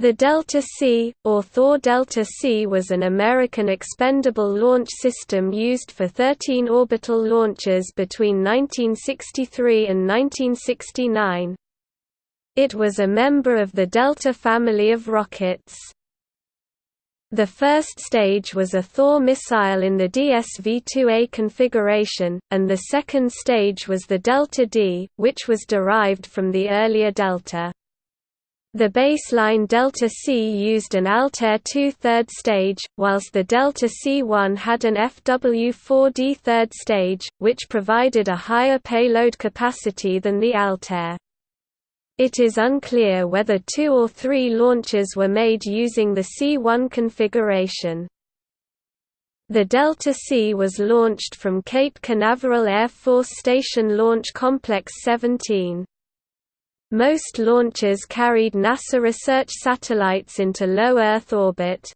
The Delta C, or Thor Delta C was an American expendable launch system used for 13 orbital launches between 1963 and 1969. It was a member of the Delta family of rockets. The first stage was a Thor missile in the DSV-2A configuration, and the second stage was the Delta D, which was derived from the earlier Delta. The baseline Delta C used an Altair 2 third stage, whilst the Delta C1 had an FW4D third stage, which provided a higher payload capacity than the Altair. It is unclear whether two or three launches were made using the C1 configuration. The Delta C was launched from Cape Canaveral Air Force Station Launch Complex 17. Most launches carried NASA research satellites into low Earth orbit.